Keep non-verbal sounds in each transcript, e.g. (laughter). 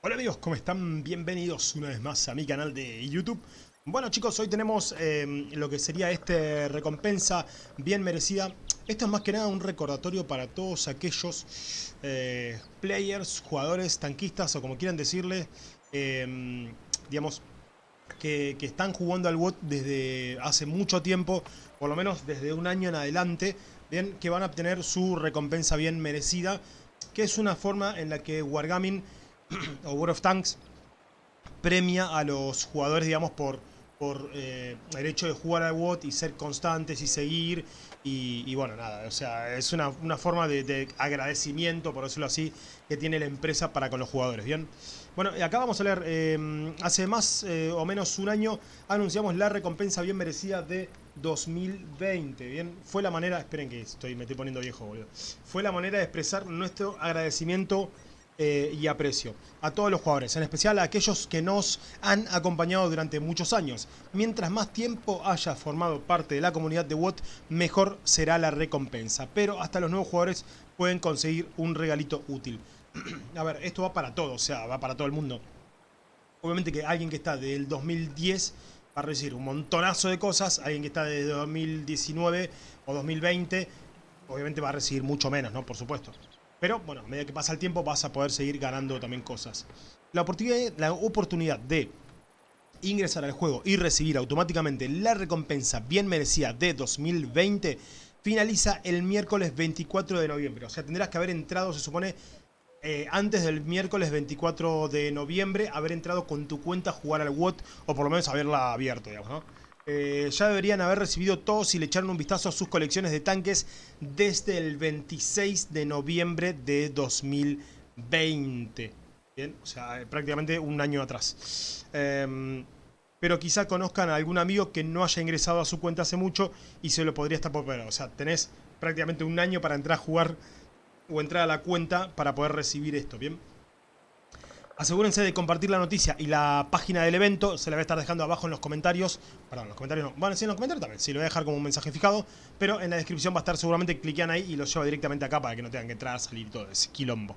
Hola amigos, ¿cómo están? Bienvenidos una vez más a mi canal de YouTube. Bueno chicos, hoy tenemos eh, lo que sería este recompensa bien merecida. Esto es más que nada un recordatorio para todos aquellos eh, players, jugadores, tanquistas o como quieran decirle, eh, digamos, que, están jugando al WOT desde hace mucho tiempo, por lo menos desde un año en adelante, que van a obtener su recompensa bien merecida, que es una forma en la que Wargaming (clears throat) o World of Tanks premia a los jugadores, digamos, por, por eh, el hecho de jugar al WOT y ser constantes y seguir. Y, bueno, nada, o sea, es una, una forma de, de, agradecimiento, por decirlo así, que tiene la empresa para con los jugadores, ¿bien? Bueno, acá vamos a leer, eh, hace más eh, o menos un año anunciamos la recompensa bien merecida de 2020, ¿bien? Fue la manera, esperen que estoy, me estoy poniendo viejo, boludo. Fue la manera de expresar nuestro agradecimiento eh, y aprecio a todos los jugadores, en especial a aquellos que nos han acompañado durante muchos años. Mientras más tiempo haya formado parte de la comunidad de WOT, mejor será la recompensa. Pero hasta los nuevos jugadores pueden conseguir un regalito útil. (clears throat) a ver, esto va para todo, o sea, va para todo el mundo. Obviamente que alguien que está del 2010 va a recibir un montonazo de cosas, alguien que está desde 2019 o 2020 obviamente va a recibir mucho menos, ¿no? Por supuesto. Pero, bueno, a medida que pasa el tiempo vas a poder seguir ganando también cosas. La oportunidad, la oportunidad de ingresar al juego y recibir automáticamente la recompensa bien merecida de 2020 finaliza el miércoles 24 de noviembre. O sea, tendrás que haber entrado, se supone, eh, antes del miércoles 24 de noviembre, haber entrado con tu cuenta a jugar al WOT, o por lo menos haberla abierto, digamos, ¿no? Eh, ya deberían haber recibido todos y le echaron un vistazo a sus colecciones de tanques desde el 26 de noviembre de 2020. Bien, o sea, prácticamente un año atrás. Eh, pero quizá conozcan a algún amigo que no haya ingresado a su cuenta hace mucho y se lo podría estar por ver. O sea, tenés prácticamente un año para entrar a jugar o entrar a la cuenta para poder recibir esto, ¿bien? Asegúrense de compartir la noticia y la página del evento. Se la voy a estar dejando abajo en los comentarios. Perdón, los comentarios no. Bueno, sí, en los comentarios también. Sí, lo voy a dejar como un mensaje fijado. Pero en la descripción va a estar seguramente. Cliquean ahí y los lleva directamente acá para que no tengan que entrar, salir todo ese quilombo.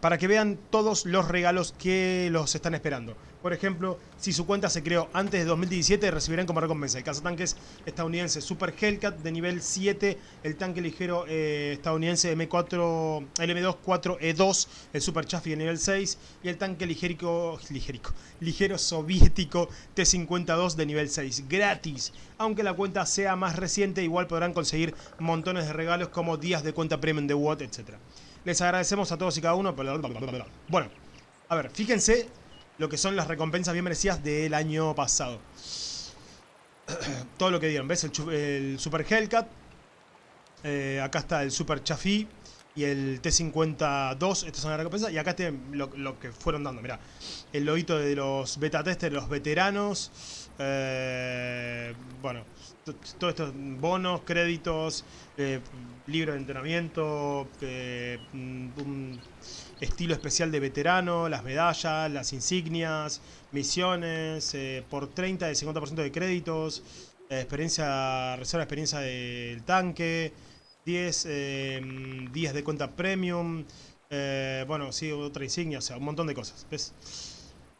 Para que vean todos los regalos que los están esperando. Por ejemplo, si su cuenta se creó antes de 2017, recibirán como recompensa el cazatanques estadounidense Super Hellcat de nivel 7, el tanque ligero eh, estadounidense M4, el M2-4E2, el Super Chaffee de nivel 6 y el tanque ligérico, ligérico, ligero soviético T-52 de nivel 6, gratis. Aunque la cuenta sea más reciente, igual podrán conseguir montones de regalos como días de cuenta premium de WOT, etc. Les agradecemos a todos y cada uno. Bueno, a ver, fíjense lo que son las recompensas bien merecidas del año pasado. Todo lo que dieron, ¿ves? El, Super Hellcat. Eh, acá está el Super Chaffee y el T-52. Estas son las recompensas. Y acá está lo, lo, que fueron dando. Mirá, el logito de los beta testers, los veteranos. Eh, bueno, todos estos bonos, créditos, eh, libro de entrenamiento, eh, un estilo especial de veterano, las medallas, las insignias, misiones, eh, por 30 de 50% de créditos, eh, experiencia, reserva experiencia del tanque, 10 eh, días de cuenta premium, bueno, sí, otra insignia, o sea, un montón de cosas, ¿ves?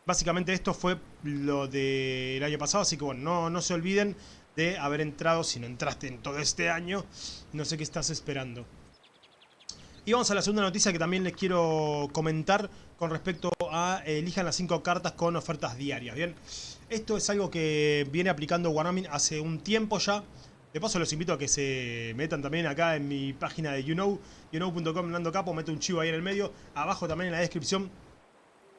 Básicamente esto fue lo del año pasado, así que bueno, no, no se olviden de haber entrado, si no entraste en todo este año, no sé qué estás esperando. Y vamos a la segunda noticia que también les quiero comentar con respecto a eh, elijan las 5 cartas con ofertas diarias, ¿bien? Esto es algo que viene aplicando Wargaming hace un tiempo ya. De paso los invito a que se metan también acá en mi página de YouKnow, youKnow.com, Nando Capo, mete un chivo ahí en el medio. Abajo también en la descripción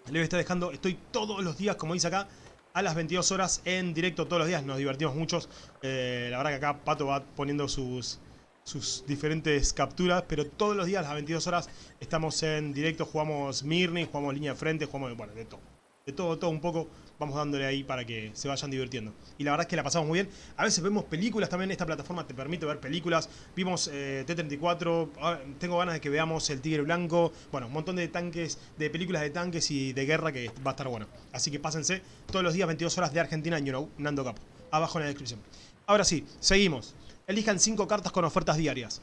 les voy a estar dejando, estoy todos los días, como dice acá, a las 22 horas en directo todos los días. Nos divertimos muchos. Eh, la verdad que acá Pato va poniendo sus, sus diferentes capturas, pero todos los días a las 22 horas estamos en directo, jugamos Mirni, jugamos línea de frente, jugamos, bueno, de todo. De todo, todo un poco, vamos dándole ahí para que se vayan divirtiendo. Y la verdad es que la pasamos muy bien. A veces vemos películas también, esta plataforma te permite ver películas. Vimos eh, T-34, ah, tengo ganas de que veamos El Tigre Blanco. Bueno, un montón de tanques, de películas de tanques y de guerra que va a estar bueno. Así que pásense todos los días 22 horas de Argentina en You Nando Capo. Abajo en la descripción. Ahora sí, seguimos. Elijan 5 cartas con ofertas diarias.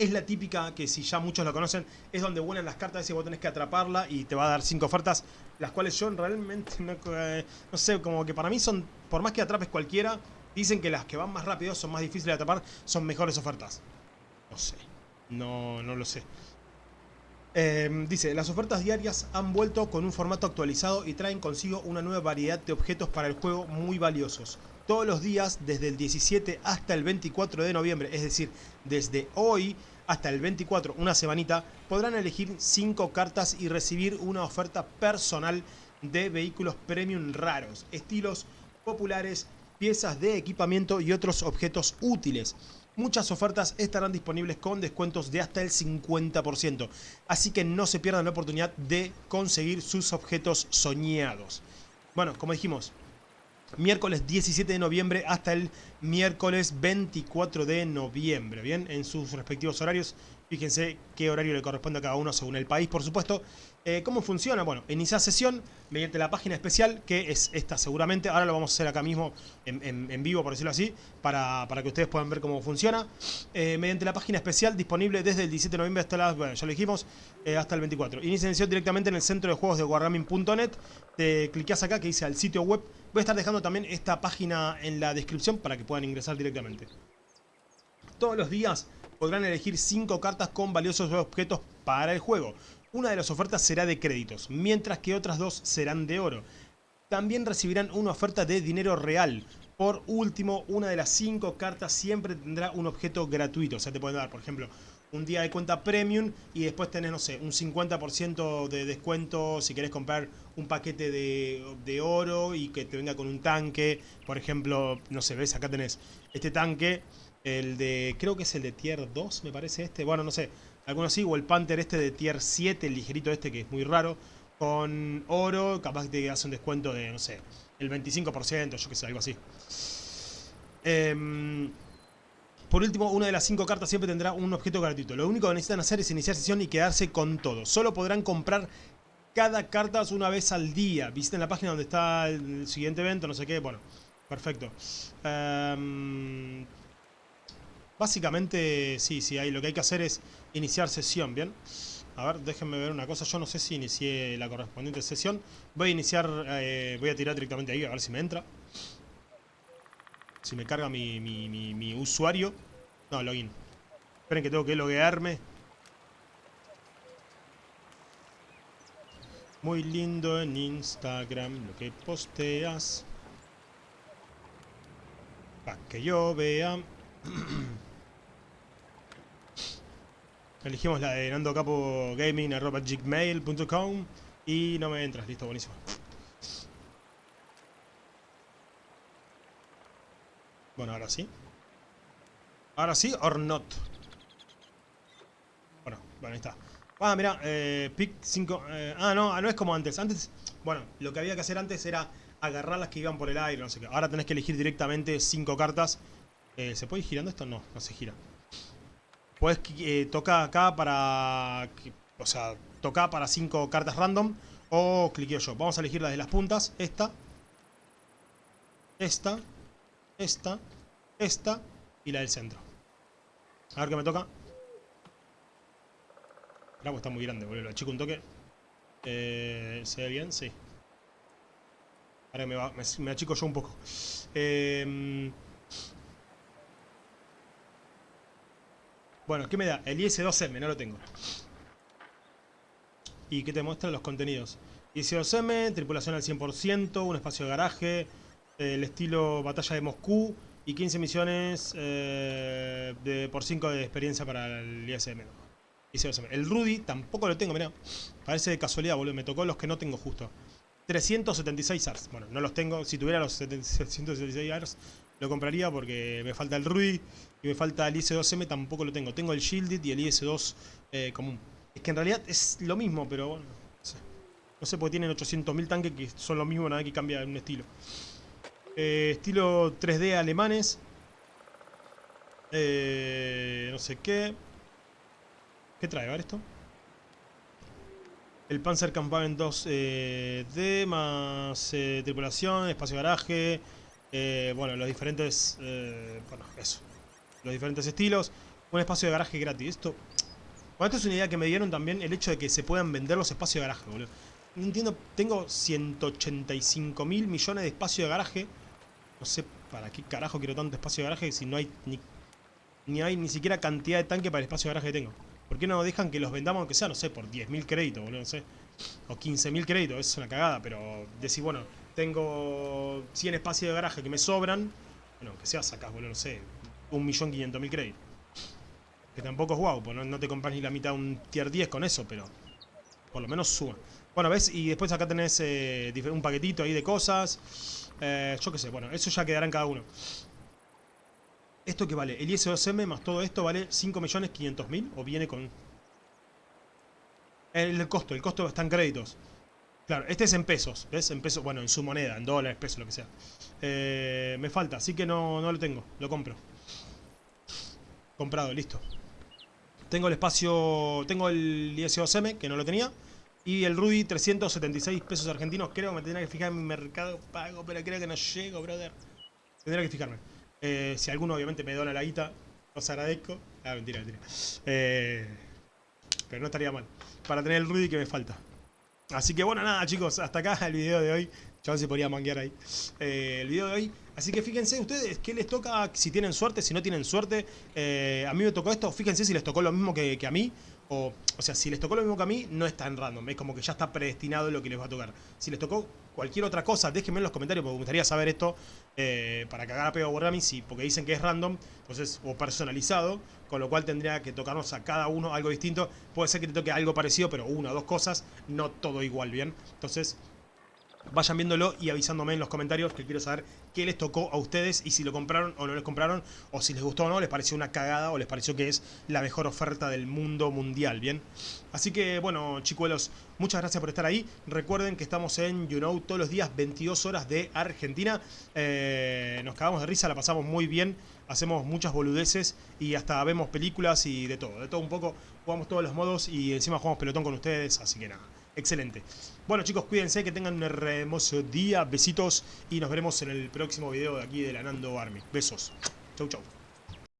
Es la típica que si ya muchos la conocen, es donde vuelan las cartas y vos tenés que atraparla y te va a dar cinco ofertas, las cuales yo realmente no, eh, no sé, como que para mí son, por más que atrapes cualquiera, dicen que las que van más rápido son más difíciles de atrapar, son mejores ofertas. No sé, no, no lo sé. Em, dice, las ofertas diarias han vuelto con un formato actualizado y traen consigo una nueva variedad de objetos para el juego muy valiosos. Todos los días, desde el 17 hasta el 24 de noviembre, es decir, desde hoy hasta el 24, una semanita, podrán elegir 5 cartas y recibir una oferta personal de vehículos premium raros, estilos populares, piezas de equipamiento y otros objetos útiles. Muchas ofertas estarán disponibles con descuentos de hasta el 50%, así que no se pierdan la oportunidad de conseguir sus objetos soñados. Bueno, como dijimos, miércoles 17 de noviembre hasta el miércoles 24 de noviembre, ¿bien? En sus respectivos horarios. Fíjense qué horario le corresponde a cada uno según el país, por supuesto. Eh, ¿Cómo funciona? Bueno, inicia sesión mediante la página especial, que es esta seguramente. Ahora lo vamos a hacer acá mismo en, vivo, por decirlo así, para, que ustedes puedan ver cómo funciona. Eh, mediante la página especial disponible desde el 17 de noviembre hasta las, bueno, ya lo dijimos, eh, hasta el 24. Inicia sesión directamente en el centro de juegos de wargaming.net. Te clicas acá que dice al sitio web. Voy a estar dejando también esta página en la descripción para que puedan ingresar directamente. Todos los días podrán elegir 5 cartas con valiosos objetos para el juego. Una de las ofertas será de créditos, mientras que otras dos serán de oro. También recibirán una oferta de dinero real. Por último, una de las 5 cartas siempre tendrá un objeto gratuito. O sea, te pueden dar, por ejemplo, un día de cuenta premium y después tenés, no sé, un 50% de descuento si querés comprar un paquete de, de, oro y que te venga con un tanque. Por ejemplo, no sé, ves, acá tenés este tanque el de, creo que es el de tier 2, me parece este. Bueno, no sé, algunos sí. O el Panther este de tier 7, el ligerito este que es muy raro. Con oro, capaz que te hace un descuento de, no sé, el 25%, yo que sé, algo así. Em, por último, una de las 5 cartas siempre tendrá un objeto gratuito. Lo único que necesitan hacer es iniciar sesión y quedarse con todo. Solo podrán comprar cada carta una vez al día. Visiten la página donde está el siguiente evento, no sé qué. Bueno, perfecto. Um, Básicamente, sí, sí, ahí lo que hay que hacer es iniciar sesión, ¿bien? A ver, déjenme ver una cosa. Yo no sé si inicié la correspondiente sesión. Voy a iniciar, eh, voy a tirar directamente ahí, a ver si me entra. Si me carga mi, mi, mi, usuario. No, login. Esperen que tengo que loguearme. Muy lindo en Instagram lo que posteas. Para que yo vea. (clears throat) Elegimos la de nandocapogaming.gmail.com y no me entras, listo, buenísimo. Bueno, ahora sí. Ahora sí, or not. Bueno, bueno, ahí está. Ah, mira, eh, pick 5... Eh, ah, no, no es como antes. Antes, bueno, lo que había que hacer antes era agarrar las que iban por el aire, no sé qué. Ahora tenés que elegir directamente 5 cartas. Eh, ¿Se puede ir girando esto? No, no se gira. Puedes eh, tocar acá para... O sea, tocar para 5 cartas random. O cliqueo yo. Vamos a elegir la de las puntas. Esta. Esta. Esta. Esta. Y la del centro. A ver qué me toca. El agua está muy grande, boludo. Lo achico un toque. Eh, ¿Se ve bien? Sí. Ahora me, va, me, me achico yo un poco. Eh... Bueno, ¿qué me da? El IS-2M, no lo tengo. ¿Y qué te muestra los contenidos? IS-2M, tripulación al 100%, un espacio de garaje, el estilo batalla de Moscú y 15 misiones eh, por 5 de experiencia para el ISM. IS-2M. El Rudy tampoco lo tengo, mirá. Parece de casualidad, boludo. Me tocó los que no tengo justo. 376 ARS. Bueno, no los tengo. Si tuviera los 776 ARS, (laughs) lo compraría porque me falta el Rudy y me falta el IS-2M, tampoco lo tengo. Tengo el Shielded y el IS-2 eh, común. Es que en realidad es lo mismo, pero bueno, no sé. No sé, porque tienen 800.000 tanques que son lo mismo, nada que cambia un estilo. Eh, estilo 3D alemanes. Eh, no sé qué. ¿Qué trae? A ver esto. El Panzer Campaven 2D más tripulación, espacio garaje, eh, bueno, los diferentes... Eh, bueno, eso. Los diferentes estilos. Un espacio de garaje gratis. Esto... Bueno, esto es una idea que me dieron también, el hecho de que se puedan vender los espacios de garaje, boludo. No entiendo, tengo 185 mil millones de espacio de garaje. No sé para qué carajo quiero tanto espacio de garaje si no hay ni, ni hay ni siquiera cantidad de tanque para el espacio de garaje que tengo. ¿Por qué no dejan que los vendamos aunque sea, no sé, por 10.000 créditos, boludo, no sé? O 15.000 créditos, es una cagada, pero decir, bueno, tengo 100 espacios de garaje que me sobran, bueno, aunque sea sacas, boludo, no sé, 1.500.000 créditos. Que tampoco es guau, pues no, te compras ni la mitad de un tier 10 con eso, pero por lo menos suba. Bueno, ¿ves? Y después acá tenés eh, un paquetito ahí de cosas. Eh, yo qué sé, bueno, eso ya quedará en cada uno. ¿Esto qué vale? El IS2M más todo esto vale 5.500.000 o viene con... El, costo, el costo está en créditos. Claro, este es en pesos, ¿ves? En pesos, bueno, en su moneda, en dólares, pesos, lo que sea. Eh, me falta, así que no, no lo tengo, lo compro. Comprado, listo. Tengo el espacio, tengo el IS2M, que no lo tenía. Y el Rudy, 376 pesos argentinos. Creo que me tendría que fijar en mi mercado pago, pero creo que no llego, brother. Tendría que fijarme. Eh, si alguno obviamente me dona la guita, os agradezco. Ah, mentira, mentira. Eh, pero no estaría mal. Para tener el Rudy que me falta. Así que bueno, nada chicos, hasta acá el video de hoy. Yo se podría manguear ahí. Eh, el video de hoy. Así que fíjense ustedes qué les toca, si tienen suerte, si no tienen suerte. a mí me tocó esto, fíjense si les tocó lo mismo que, a mí. O, o sea, si les tocó lo mismo que a mí, no es tan random. Es como que ya está predestinado lo que les va a tocar. Si les tocó cualquier otra cosa, déjenme en los comentarios porque me gustaría saber esto eh, para cagar a pedo a si, porque dicen que es random, entonces, o personalizado, con lo cual tendría que tocarnos a cada uno algo distinto. Puede ser que te toque algo parecido, pero una o dos cosas, no todo igual, ¿bien? Entonces, vayan viéndolo y avisándome en los comentarios que quiero saber qué les tocó a ustedes y si lo compraron o no les compraron o si les gustó o no, les pareció una cagada o les pareció que es la mejor oferta del mundo mundial, ¿bien? Así que, bueno, chicuelos, muchas gracias por estar ahí. Recuerden que estamos en You Know todos los días, 22 horas de Argentina. Eh, nos cagamos de risa, la pasamos muy bien, hacemos muchas boludeces y hasta vemos películas y de todo, de todo un poco. Jugamos todos los modos y encima jugamos pelotón con ustedes, así que nada. Excelente. Bueno chicos, cuídense, que tengan un hermoso día, besitos y nos veremos en el próximo video de aquí de la Nando Army. Besos. Chau chau.